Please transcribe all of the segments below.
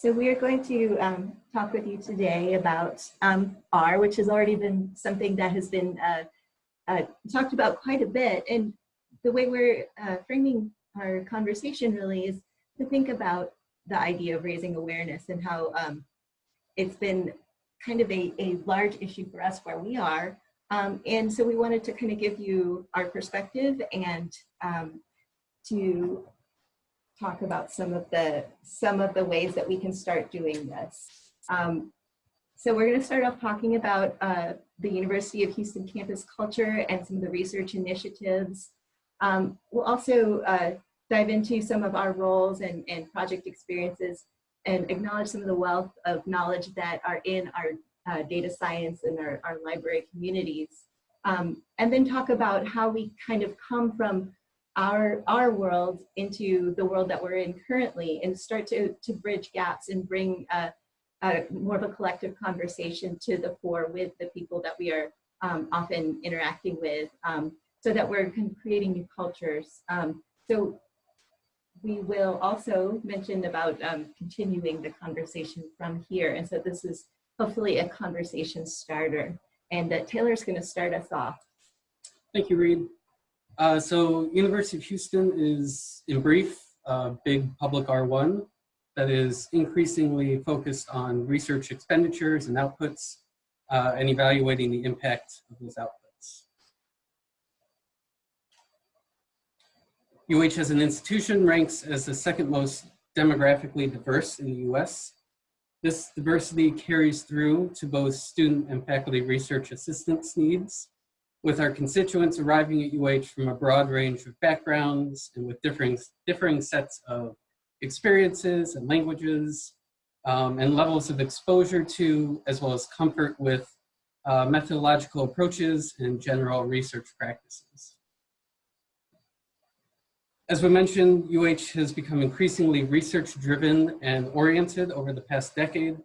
So we are going to um, talk with you today about um, R, which has already been something that has been uh, uh, talked about quite a bit. And the way we're uh, framing our conversation really is to think about the idea of raising awareness and how um, it's been kind of a, a large issue for us where we are. Um, and so we wanted to kind of give you our perspective and um, to talk about some of the some of the ways that we can start doing this. Um, so we're going to start off talking about uh, the University of Houston campus culture and some of the research initiatives. Um, we'll also uh, dive into some of our roles and, and project experiences and acknowledge some of the wealth of knowledge that are in our uh, data science and our, our library communities. Um, and then talk about how we kind of come from our our world into the world that we're in currently and start to to bridge gaps and bring more of a collective conversation to the fore with the people that we are um, often interacting with um, so that we're creating new cultures. Um, so we will also mention about um, continuing the conversation from here. And so this is hopefully a conversation starter and uh, Taylor's going to start us off. Thank you, Reed. Uh, so University of Houston is, in brief, a big public R1 that is increasingly focused on research expenditures and outputs uh, and evaluating the impact of those outputs. UH as an institution ranks as the second most demographically diverse in the US. This diversity carries through to both student and faculty research assistance needs with our constituents arriving at UH from a broad range of backgrounds and with differing, differing sets of experiences and languages um, and levels of exposure to, as well as comfort with uh, methodological approaches and general research practices. As we mentioned, UH has become increasingly research driven and oriented over the past decade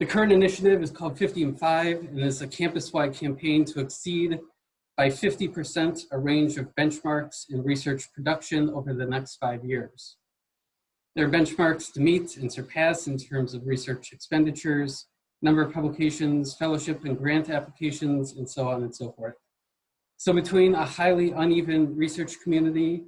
the current initiative is called 50 and 5 and is a campus-wide campaign to exceed by 50% a range of benchmarks in research production over the next five years. There are benchmarks to meet and surpass in terms of research expenditures, number of publications, fellowship and grant applications, and so on and so forth. So between a highly uneven research community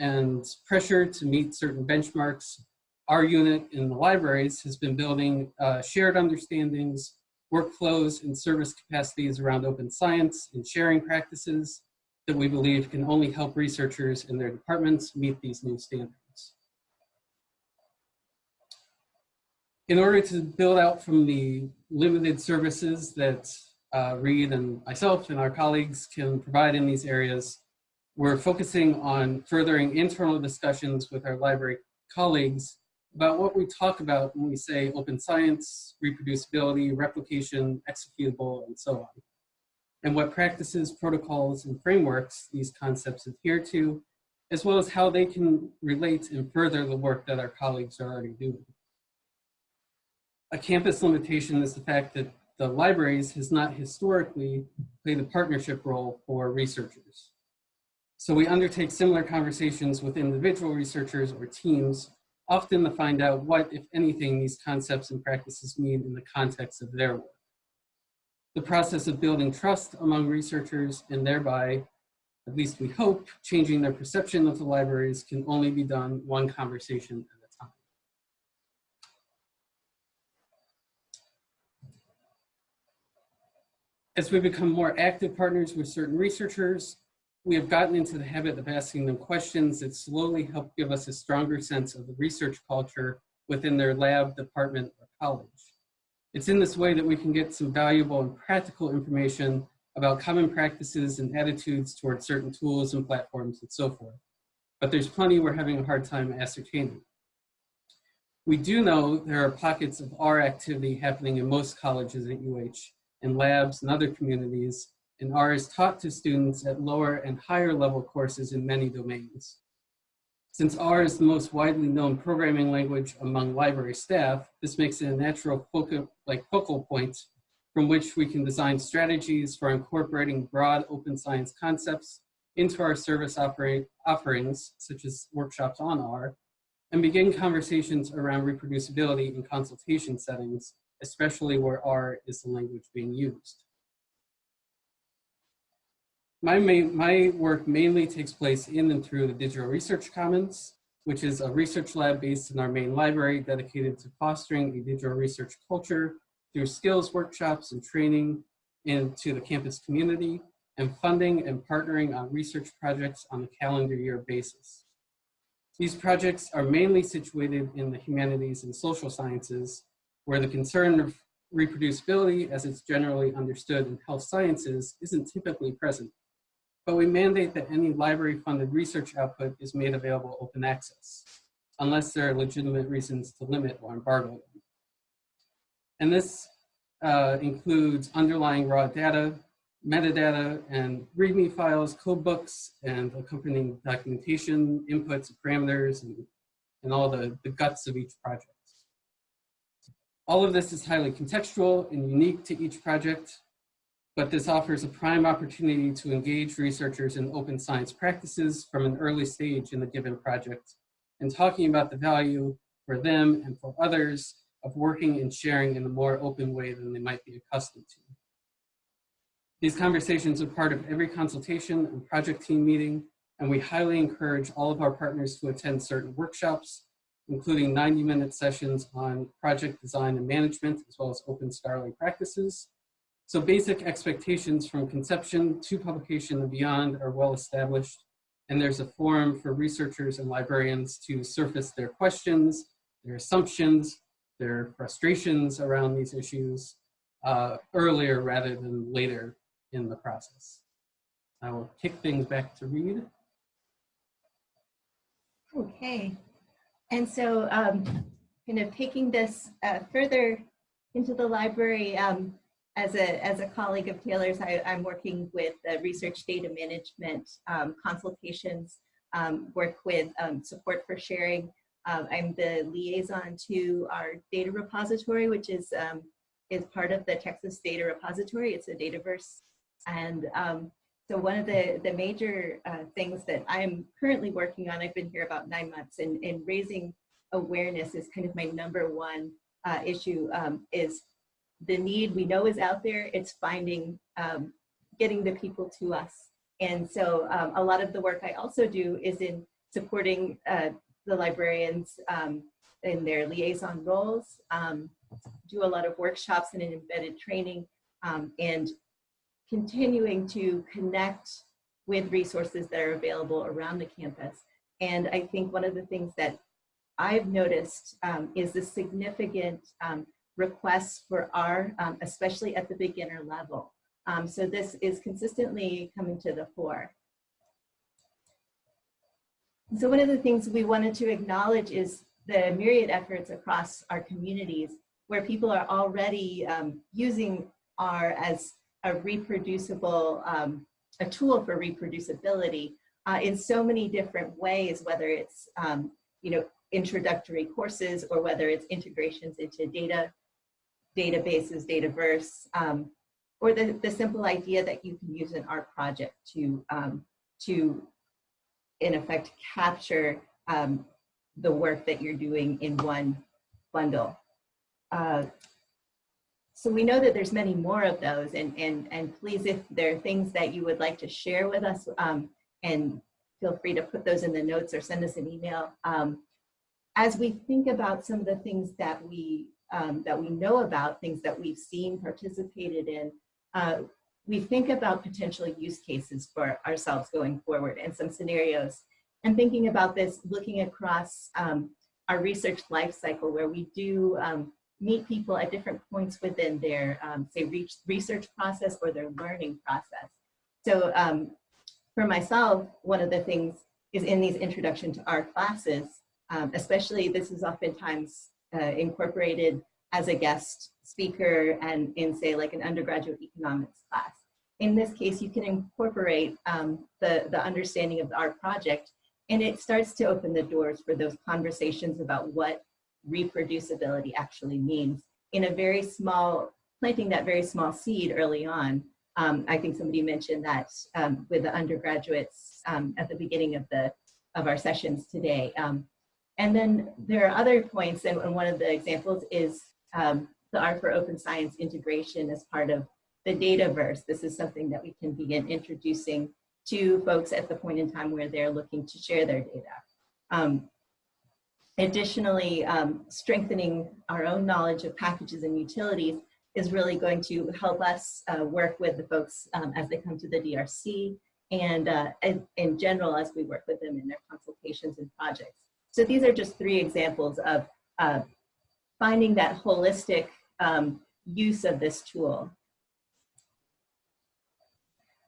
and pressure to meet certain benchmarks, our unit in the libraries has been building uh, shared understandings, workflows, and service capacities around open science and sharing practices that we believe can only help researchers in their departments meet these new standards. In order to build out from the limited services that uh, Reed and myself and our colleagues can provide in these areas, we're focusing on furthering internal discussions with our library colleagues about what we talk about when we say open science, reproducibility, replication, executable, and so on. And what practices, protocols, and frameworks these concepts adhere to, as well as how they can relate and further the work that our colleagues are already doing. A campus limitation is the fact that the libraries has not historically played a partnership role for researchers. So we undertake similar conversations with individual researchers or teams often to find out what, if anything, these concepts and practices mean in the context of their work. The process of building trust among researchers and thereby, at least we hope, changing their perception of the libraries can only be done one conversation at a time. As we become more active partners with certain researchers, we have gotten into the habit of asking them questions that slowly help give us a stronger sense of the research culture within their lab, department, or college. It's in this way that we can get some valuable and practical information about common practices and attitudes towards certain tools and platforms and so forth. But there's plenty we're having a hard time ascertaining. We do know there are pockets of R activity happening in most colleges at UH, in labs and other communities and R is taught to students at lower and higher level courses in many domains. Since R is the most widely known programming language among library staff, this makes it a natural focal, like focal point from which we can design strategies for incorporating broad open science concepts into our service offerings, such as workshops on R, and begin conversations around reproducibility in consultation settings, especially where R is the language being used. My, main, my work mainly takes place in and through the Digital Research Commons, which is a research lab based in our main library dedicated to fostering a digital research culture through skills workshops and training into the campus community and funding and partnering on research projects on a calendar year basis. These projects are mainly situated in the humanities and social sciences, where the concern of reproducibility as it's generally understood in health sciences isn't typically present. But we mandate that any library funded research output is made available open access, unless there are legitimate reasons to limit or embargo them. And this uh, includes underlying raw data, metadata, and README files, code books, and accompanying documentation, inputs, parameters, and, and all the, the guts of each project. All of this is highly contextual and unique to each project, but this offers a prime opportunity to engage researchers in open science practices from an early stage in the given project and talking about the value for them and for others of working and sharing in a more open way than they might be accustomed to. These conversations are part of every consultation and project team meeting, and we highly encourage all of our partners to attend certain workshops, including 90 minute sessions on project design and management, as well as open scholarly practices. So basic expectations from conception to publication and beyond are well established, and there's a forum for researchers and librarians to surface their questions, their assumptions, their frustrations around these issues uh, earlier rather than later in the process. I will kick things back to Reed. Okay, and so um, kind of taking this uh, further into the library, um, as a, as a colleague of Taylor's, I, am working with the research data management um, consultations, um, work with um, support for sharing. Uh, I'm the liaison to our data repository, which is, um, is part of the Texas Data Repository. It's a Dataverse and um, so one of the, the major uh, things that I'm currently working on, I've been here about nine months, and, and raising awareness is kind of my number one uh, issue um, is the need we know is out there. It's finding, um, getting the people to us. And so um, a lot of the work I also do is in supporting uh, the librarians um, in their liaison roles, um, do a lot of workshops and embedded training, and continuing to connect with resources that are available around the campus. And I think one of the things that I've noticed um, is the significant um, requests for R, um, especially at the beginner level. Um, so this is consistently coming to the fore. So one of the things we wanted to acknowledge is the myriad efforts across our communities where people are already um, using R as a reproducible, um, a tool for reproducibility uh, in so many different ways, whether it's, um, you know, introductory courses or whether it's integrations into data, databases, Dataverse, um, or the, the simple idea that you can use an R project to, um, to in effect, capture um, the work that you're doing in one bundle. Uh, so we know that there's many more of those and, and, and please, if there are things that you would like to share with us um, and feel free to put those in the notes or send us an email. Um, as we think about some of the things that we, um, that we know about, things that we've seen, participated in, uh, we think about potential use cases for ourselves going forward and some scenarios. And thinking about this, looking across um, our research life cycle where we do um, meet people at different points within their, um, say, research process or their learning process. So um, for myself, one of the things is in these introduction to R classes, um, especially this is oftentimes uh, incorporated as a guest speaker and in say like an undergraduate economics class. In this case, you can incorporate um, the, the understanding of the R project and it starts to open the doors for those conversations about what reproducibility actually means in a very small, planting that very small seed early on. Um, I think somebody mentioned that um, with the undergraduates um, at the beginning of the of our sessions today. Um, and then there are other points, and, one of the examples is um, the R for Open Science integration as part of the Dataverse. This is something that we can begin introducing to folks at the point in time where they're looking to share their data. Um, additionally, um, strengthening our own knowledge of packages and utilities is really going to help us uh, work with the folks um, as they come to the DRC and uh, in, in general as we work with them in their consultations and projects. So these are just three examples of uh, finding that holistic um, use of this tool.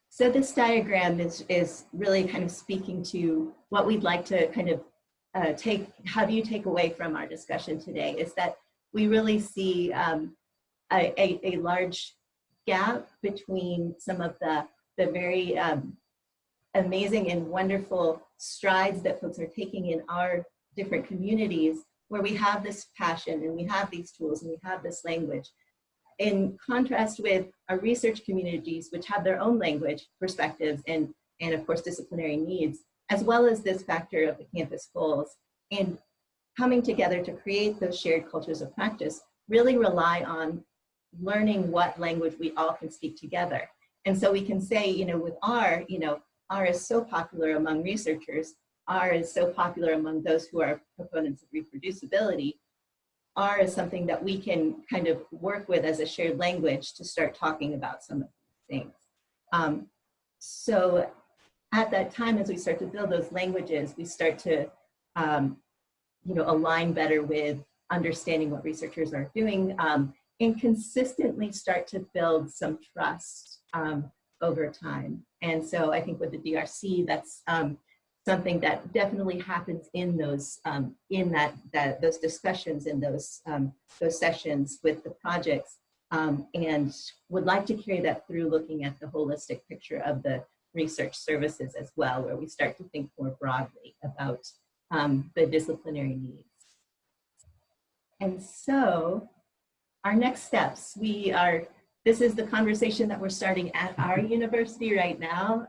So this diagram is, is really kind of speaking to what we'd like to kind of uh, take, have you take away from our discussion today is that we really see um, a, a, a, large gap between some of the, the very um, amazing and wonderful strides that folks are taking in our different communities where we have this passion and we have these tools and we have this language. In contrast with our research communities, which have their own language, perspectives, and, and of course disciplinary needs, as well as this factor of the campus goals. And coming together to create those shared cultures of practice really rely on learning what language we all can speak together. And so we can say, you know, with R, you know, R is so popular among researchers, R is so popular among those who are proponents of reproducibility. R is something that we can kind of work with as a shared language to start talking about some of these things. Um, so at that time, as we start to build those languages, we start to, um, you know, align better with understanding what researchers are doing um, and consistently start to build some trust um, over time. And so I think with the DRC, that's um, something that definitely happens in those um, in that that those discussions in those um, those sessions with the projects um, and would like to carry that through looking at the holistic picture of the research services as well where we start to think more broadly about um, the disciplinary needs. And so our next steps, we are this is the conversation that we're starting at our university right now.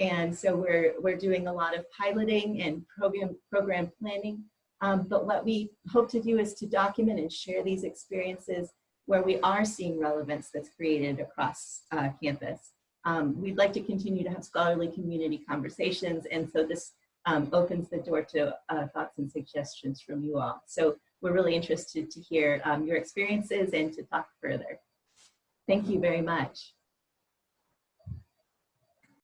And so we're, we're doing a lot of piloting and program, program planning. Um, but what we hope to do is to document and share these experiences where we are seeing relevance that's created across uh, campus. Um, we'd like to continue to have scholarly community conversations. And so this um, opens the door to uh, thoughts and suggestions from you all. So we're really interested to hear um, your experiences and to talk further. Thank you very much.